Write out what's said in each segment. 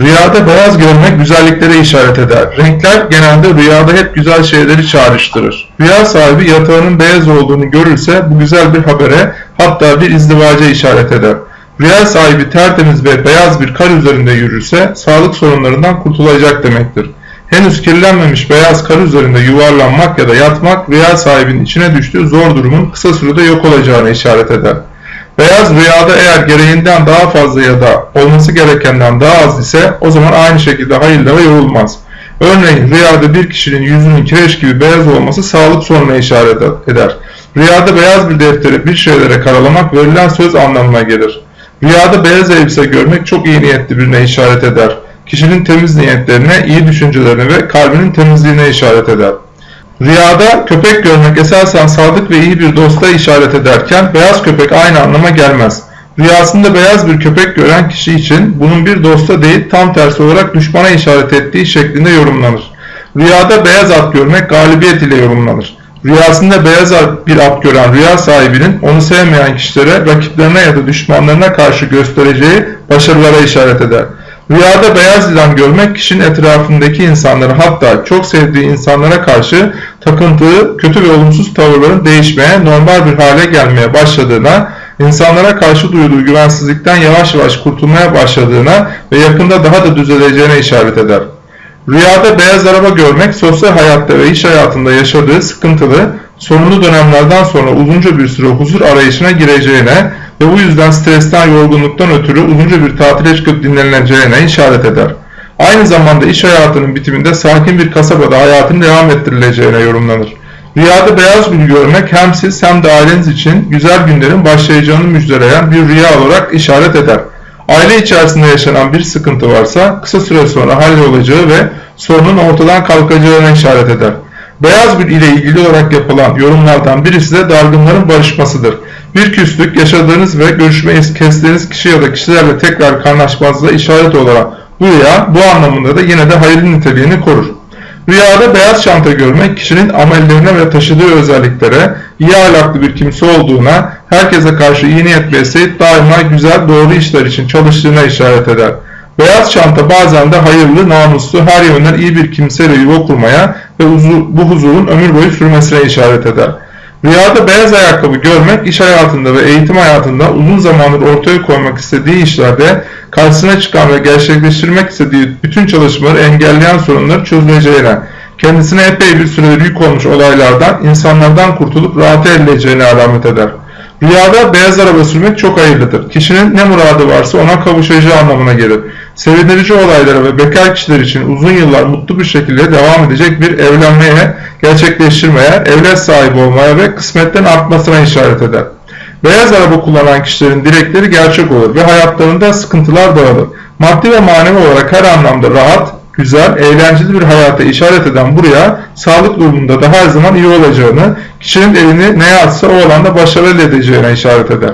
Rüyada beyaz görmek güzelliklere işaret eder. Renkler genelde rüyada hep güzel şeyleri çağrıştırır. Rüya sahibi yatağının beyaz olduğunu görürse bu güzel bir habere hatta bir izdivaca işaret eder. Rüya sahibi tertemiz ve beyaz bir kar üzerinde yürürse sağlık sorunlarından kurtulacak demektir. Henüz kirlenmemiş beyaz kar üzerinde yuvarlanmak ya da yatmak rüya sahibinin içine düştüğü zor durumun kısa sürede yok olacağına işaret eder. Beyaz rüyada eğer gereğinden daha fazla ya da olması gerekenden daha az ise o zaman aynı şekilde hayırlara yorulmaz. Örneğin rüyada bir kişinin yüzünün kireç gibi beyaz olması sağlık sorununa işaret eder. Rüyada beyaz bir deftere bir şeylere karalamak verilen söz anlamına gelir. Rüyada beyaz elbise görmek çok iyi niyetli birine işaret eder. Kişinin temiz niyetlerine, iyi düşüncelerine ve kalbinin temizliğine işaret eder. Rüyada köpek görmek esasen sadık ve iyi bir dosta işaret ederken beyaz köpek aynı anlama gelmez. Rüyasında beyaz bir köpek gören kişi için bunun bir dosta değil tam tersi olarak düşmana işaret ettiği şeklinde yorumlanır. Rüyada beyaz at görmek galibiyet ile yorumlanır. Rüyasında beyaz bir at gören rüya sahibinin onu sevmeyen kişilere, rakiplerine ya da düşmanlarına karşı göstereceği başarılara işaret eder. Rüyada beyaz yılan görmek kişinin etrafındaki insanları hatta çok sevdiği insanlara karşı takıntığı, kötü ve olumsuz tavırların değişmeye, normal bir hale gelmeye başladığına, insanlara karşı duyduğu güvensizlikten yavaş yavaş kurtulmaya başladığına ve yakında daha da düzeleceğine işaret eder. Rüyada beyaz araba görmek sosyal hayatta ve iş hayatında yaşadığı sıkıntılı, sorunlu dönemlerden sonra uzunca bir süre huzur arayışına gireceğine ve bu yüzden stresten, yorgunluktan ötürü uzunca bir tatile çıkıp dinleneceğine işaret eder. Aynı zamanda iş hayatının bitiminde sakin bir kasabada hayatın devam ettirileceğine yorumlanır. Rüyada beyaz gül görmek hem siz hem de aileniz için güzel günlerin başlayacağını müjdeleyen bir rüya olarak işaret eder. Aile içerisinde yaşanan bir sıkıntı varsa kısa süre sonra hallolacağı ve sorunun ortadan kalkacağına işaret eder. Beyaz gül ile ilgili olarak yapılan yorumlardan birisi de dargınların barışmasıdır. Bir küslük yaşadığınız ve görüşmeyi kestiğiniz kişi ya da kişilerle tekrar kaynaşmanıza işaret olarak bu rüya bu anlamında da yine de hayırlı niteliğini korur. Rüyada beyaz çanta görmek kişinin amellerine ve taşıdığı özelliklere, iyi ahlaklı bir kimse olduğuna, herkese karşı iyi niyet besleyip daima güzel doğru işler için çalıştığına işaret eder. Beyaz çanta bazen de hayırlı, namuslu, her yönden iyi bir kimseyle yuva kurmaya ve bu huzurun ömür boyu sürmesine işaret eder. Rüyada beyaz ayakkabı görmek iş hayatında ve eğitim hayatında uzun zamandır ortaya koymak istediği işlerde karşısına çıkan ve gerçekleştirmek istediği bütün çalışmaları engelleyen sorunları çözüleceğine, kendisine epey bir süredir yük olmuş olaylardan, insanlardan kurtulup rahat edileceğine alamet eder. Rüyada beyaz araba sürmek çok hayırlıdır. Kişinin ne muradı varsa ona kavuşacağı anlamına gelir. Sevindirici olaylara ve bekar kişiler için uzun yıllar mutlu bir şekilde devam edecek bir evlenmeye, gerçekleştirmeye, evlat sahibi olmaya ve kısmetten artmasına işaret eder. Beyaz araba kullanan kişilerin dilekleri gerçek olur ve hayatlarında sıkıntılar dağılır. Maddi ve manevi olarak her anlamda rahat, güzel, eğlenceli bir hayata işaret eden buraya sağlık durumunda da her zaman iyi olacağını, kişinin elini neye atsa o alanda başarı elde edeceğine işaret eder.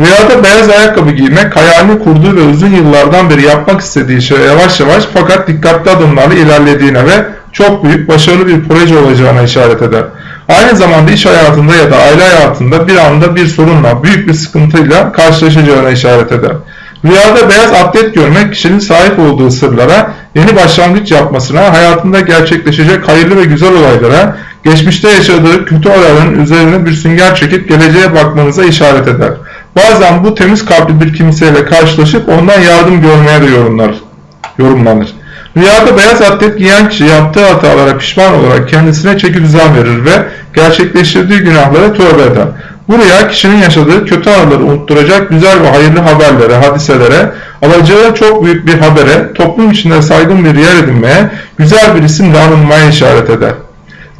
Rüyada beyaz ayakkabı giymek hayalini kurduğu ve uzun yıllardan beri yapmak istediği şey yavaş yavaş fakat dikkatli adımlarla ilerlediğine ve çok büyük başarılı bir proje olacağına işaret eder. Aynı zamanda iş hayatında ya da aile hayatında bir anda bir sorunla, büyük bir sıkıntıyla karşılaşacağına işaret eder. Rüyada beyaz atlet görmek kişinin sahip olduğu sırlara, yeni başlangıç yapmasına, hayatında gerçekleşecek hayırlı ve güzel olaylara, geçmişte yaşadığı kötü olayların üzerine bir sünger çekip geleceğe bakmanıza işaret eder. Bazen bu temiz kalpli bir kimseyle karşılaşıp ondan yardım görmeye de yorumlar, yorumlanır. Rüyada beyaz atlet giyen kişi yaptığı hatalara pişman olarak kendisine çeki düzen verir ve gerçekleştirdiği günahlara tövbe eder. Bu rüya kişinin yaşadığı kötü anıları unutturacak güzel ve hayırlı haberlere, hadiselere, alacağı çok büyük bir habere, toplum içinde saygın bir yer edinmeye, güzel bir isimle anılmaya işaret eder.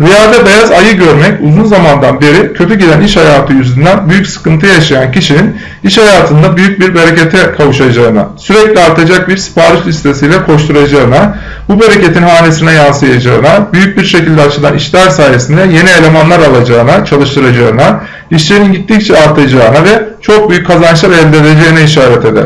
Rüyada beyaz ayı görmek uzun zamandan beri kötü giden iş hayatı yüzünden büyük sıkıntı yaşayan kişinin iş hayatında büyük bir berekete kavuşacağına, sürekli artacak bir sipariş listesiyle koşturacağına, bu bereketin hanesine yansıyacağına, büyük bir şekilde açılan işler sayesinde yeni elemanlar alacağına, çalıştıracağına, işlerin gittikçe artacağına ve çok büyük kazançlar elde edeceğine işaret eder.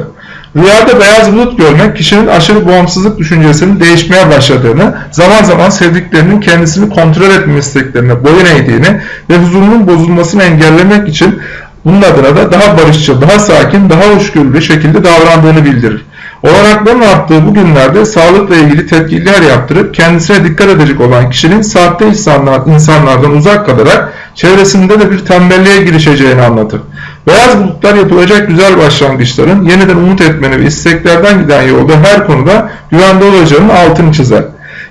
Rüyada beyaz bulut görmek kişinin aşırı bağımsızlık düşüncesinin değişmeye başladığını, zaman zaman sevdiklerinin kendisini kontrol etme isteklerine boyun eğdiğini ve huzurunun bozulmasını engellemek için bunun adına da daha barışçıl, daha sakin, daha hoşgörülü şekilde davrandığını bildirir. Olanakların arttığı bu günlerde sağlıkla ilgili tedbirler yaptırıp kendisine dikkat edecek olan kişinin saatte insanlar, insanlardan uzak kalarak çevresinde de bir tembelliğe girişeceğini anlatır. Beyaz bulutlar yapılacak güzel başlangıçların yeniden umut etmeni ve isteklerden giden yolda her konuda güvende olacağının altını çizer.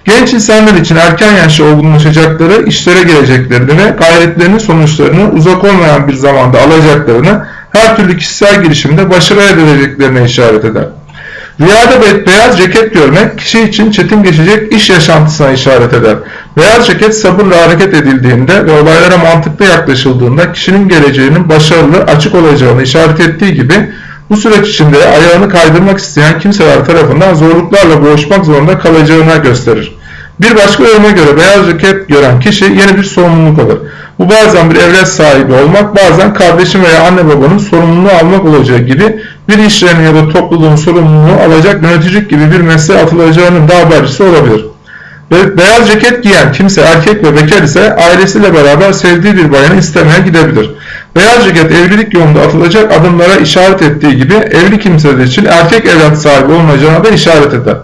Genç insanlar için erken yaşta olgunlaşacakları, işlere geleceklerini ve gayretlerinin sonuçlarını uzak olmayan bir zamanda alacaklarını, her türlü kişisel girişimde başarı elde edeceklerine işaret eder. Rüyada beyaz ceket görmek kişi için çetin geçecek iş yaşantısına işaret eder. Beyaz ceket sabırla hareket edildiğinde ve olaylara mantıklı yaklaşıldığında kişinin geleceğinin başarılı, açık olacağını işaret ettiği gibi bu süreç içinde ayağını kaydırmak isteyen kimseler tarafından zorluklarla boğuşmak zorunda kalacağına gösterir. Bir başka yoruma göre beyaz ceket gören kişi yeni bir sorumluluk alır. Bu bazen bir evlat sahibi olmak, bazen kardeşin veya anne babanın sorumluluğu almak olacağı gibi bir iş ya da topluluğun sorumluluğu alacak yöneticilik gibi bir mesleğe atılacağının da habercisi olabilir. Ve beyaz ceket giyen kimse erkek ve bekar ise ailesiyle beraber sevdiği bir bayanı istemeye gidebilir. Beyaz ceket evlilik yolunda atılacak adımlara işaret ettiği gibi evli kimseler için erkek evlat sahibi olunacağına da işaret eder.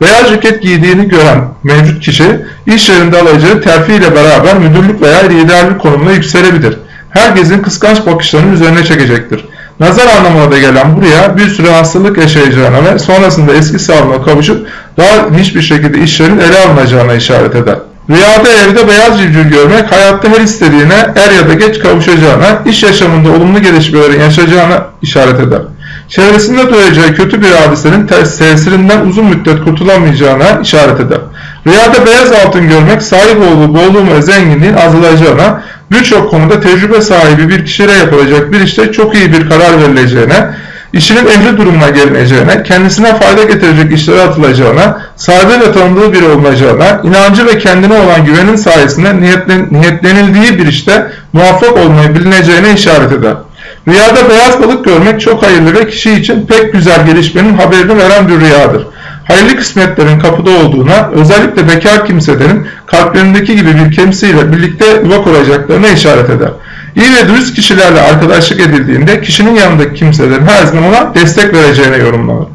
Beyaz ceket giydiğini gören mevcut kişi iş yerinde alacağı terfi ile beraber müdürlük veya liderlik konumuna yükselebilir. Herkesin kıskanç bakışlarını üzerine çekecektir. Nazar anlamına da gelen buraya bir süre hastalık yaşayacağına ve sonrasında eski sağlığına kavuşup daha hiçbir şekilde işlerin ele alınacağına işaret eder. Rüyada evde beyaz civciv görmek hayatta her istediğine er ya da geç kavuşacağına, iş yaşamında olumlu gelişmelerin yaşayacağına işaret eder. Çevresinde duyacağı kötü bir hadisenin tesirinden uzun müddet kurtulamayacağına işaret eder. Rüyada beyaz altın görmek sahip olduğu bolluğun ve zenginliğin azalacağına, birçok konuda tecrübe sahibi bir kişiyle yapılacak bir işte çok iyi bir karar verileceğine, işinin ehli durumuna gelineceğine, kendisine fayda getirecek işlere atılacağına, saygıyla tanıdığı biri olacağına, inancı ve kendine olan güvenin sayesinde niyetlen, niyetlenildiği bir işte muvaffak olmayı bilineceğine işaret eder. Rüyada beyaz balık görmek çok hayırlı ve kişi için pek güzel gelişmenin haberini veren bir rüyadır. Hayırlı kısmetlerin kapıda olduğuna, özellikle bekar kimselerin kalplerindeki gibi bir kimseyle birlikte yuva kuracaklarına işaret eder. İyi ve dürüst kişilerle arkadaşlık edildiğinde kişinin yanındaki kimselerin her zaman ona destek vereceğine yorumlanır.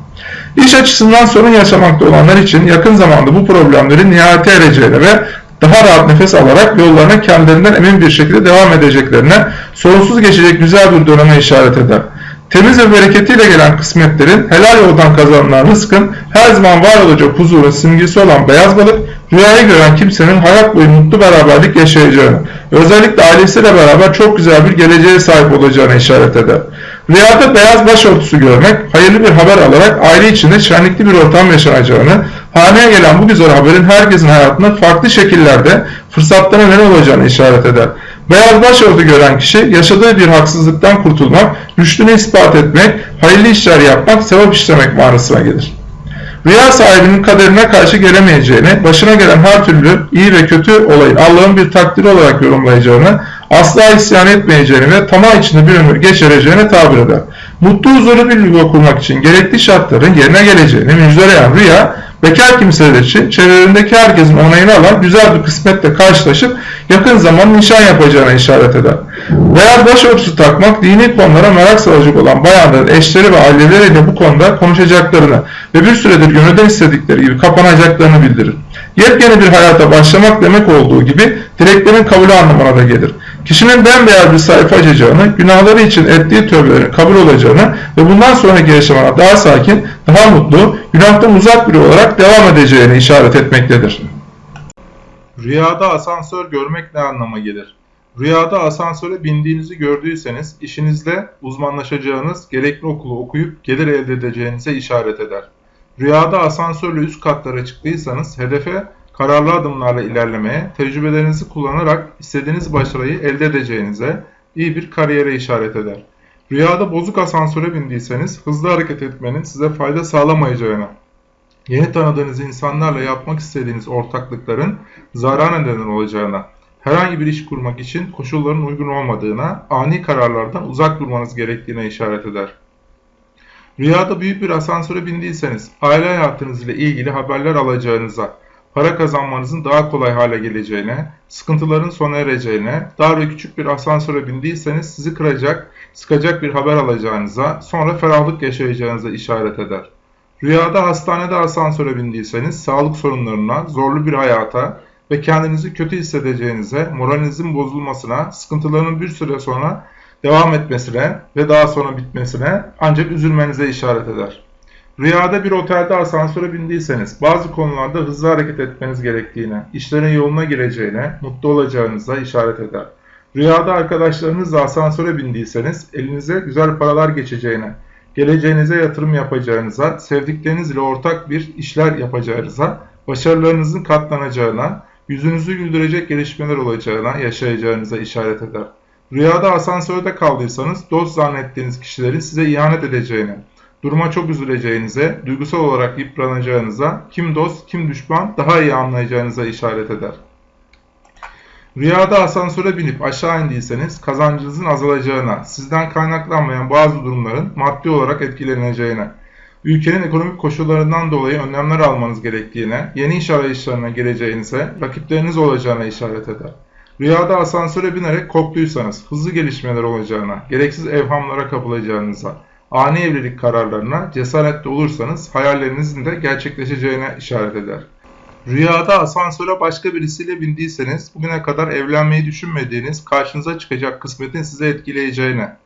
İş açısından sorun yaşamakta olanlar için yakın zamanda bu problemlerin nihayete ereceğine ve daha rahat nefes alarak yollarına kendilerinden emin bir şekilde devam edeceklerine, sorunsuz geçecek güzel bir döneme işaret eder. Temiz ve bereketiyle gelen kısmetlerin, helal yoldan kazanılan rızkın, her zaman var olacak huzurun simgesi olan beyaz balık, rüyayı gören kimsenin hayat boyu mutlu beraberlik yaşayacağını, özellikle ailesiyle beraber çok güzel bir geleceğe sahip olacağını işaret eder. Rüyada beyaz başörtüsü görmek, hayırlı bir haber alarak aile içinde şenlikli bir ortam yaşanacağını, haneye gelen bu güzel haberin herkesin hayatında farklı şekillerde fırsatlara neden olacağını işaret eder. Beyaz başörtü gören kişi yaşadığı bir haksızlıktan kurtulmak, rüştünü ispat etmek, hayırlı işler yapmak, sevap işlemek manasına gelir. Rüya sahibinin kaderine karşı gelemeyeceğini, başına gelen her türlü iyi ve kötü olayın Allah'ın bir takdiri olarak yorumlayacağını, asla isyan etmeyeceğini ve tamah içinde bir ömür geçireceğini tabir eder. Mutlu huzurlu bir yuva kurmak için gerekli şartların yerine geleceğini müjdeleyen rüya, bekar kimseler için çevrelerindeki herkesin onayını alan güzel bir kısmetle karşılaşıp yakın zaman nişan yapacağına işaret eder. Beyaz başörtüsü takmak dini konulara merak salacak olan bayanların eşleri ve aileleriyle bu konuda konuşacaklarını ve bir süredir gönülden istedikleri gibi kapanacaklarını bildirir. Yepyeni bir hayata başlamak demek olduğu gibi dileklerin kabulü anlamına da gelir. Kişinin bembeyaz bir sayfa açacağını, günahları için ettiği tövbelerin kabul olacağını ve bundan sonraki yaşamına daha sakin, daha mutlu, günahtan uzak biri olarak devam edeceğini işaret etmektedir. Rüyada asansör görmek ne anlama gelir? Rüyada asansöre bindiğinizi gördüyseniz işinizde uzmanlaşacağınız, gerekli okulu okuyup gelir elde edeceğinize işaret eder. Rüyada asansörle üst katlara çıktıysanız hedefe kararlı adımlarla ilerlemeye, tecrübelerinizi kullanarak istediğiniz başarıyı elde edeceğinize, iyi bir kariyere işaret eder. Rüyada bozuk asansöre bindiyseniz hızlı hareket etmenin size fayda sağlamayacağına, yeni tanıdığınız insanlarla yapmak istediğiniz ortaklıkların zarar neden olacağına, herhangi bir iş kurmak için koşulların uygun olmadığına, ani kararlardan uzak durmanız gerektiğine işaret eder. Rüyada büyük bir asansöre bindiyseniz aile hayatınız ile ilgili haberler alacağınıza, para kazanmanızın daha kolay hale geleceğine, sıkıntıların sona ereceğine, dar ve küçük bir asansöre bindiyseniz sizi kıracak, sıkacak bir haber alacağınıza, sonra ferahlık yaşayacağınıza işaret eder. Rüyada hastanede asansöre bindiyseniz sağlık sorunlarına, zorlu bir hayata ve kendinizi kötü hissedeceğinize, moralinizin bozulmasına, sıkıntıların bir süre sonra devam etmesine ve daha sonra bitmesine ancak üzülmenize işaret eder. Rüyada bir otelde asansöre bindiyseniz bazı konularda hızlı hareket etmeniz gerektiğine, işlerin yoluna gireceğine, mutlu olacağınıza işaret eder. Rüyada arkadaşlarınızla asansöre bindiyseniz elinize güzel paralar geçeceğine, geleceğinize yatırım yapacağınıza, sevdiklerinizle ortak bir işler yapacağınıza, başarılarınızın katlanacağına, yüzünüzü güldürecek gelişmeler olacağına, yaşayacağınıza işaret eder. Rüyada asansörde kaldıysanız dost zannettiğiniz kişilerin size ihanet edeceğine, duruma çok üzüleceğinize, duygusal olarak yıpranacağınıza, kim dost kim düşman daha iyi anlayacağınıza işaret eder. Rüyada asansöre binip aşağı indiyseniz kazancınızın azalacağına, sizden kaynaklanmayan bazı durumların maddi olarak etkileneceğine, ülkenin ekonomik koşullarından dolayı önlemler almanız gerektiğine, yeni iş arayışlarına gireceğinize, rakipleriniz olacağına işaret eder. Rüyada asansöre binerek korktuysanız hızlı gelişmeler olacağına, gereksiz evhamlara kapılacağınıza, ani evlilik kararlarına cesaretli olursanız hayallerinizin de gerçekleşeceğine işaret eder. Rüyada asansöre başka birisiyle bindiyseniz bugüne kadar evlenmeyi düşünmediğiniz karşınıza çıkacak kısmetin size etkileyeceğine,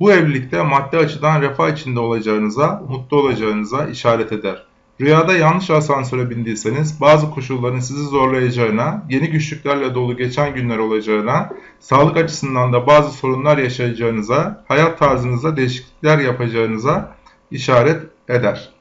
bu evlilikte maddi açıdan refah içinde olacağınıza, mutlu olacağınıza işaret eder. Rüyada yanlış asansöre bindiyseniz bazı koşulların sizi zorlayacağına, yeni güçlüklerle dolu geçen günler olacağına, sağlık açısından da bazı sorunlar yaşayacağınıza, hayat tarzınızda değişiklikler yapacağınıza işaret eder.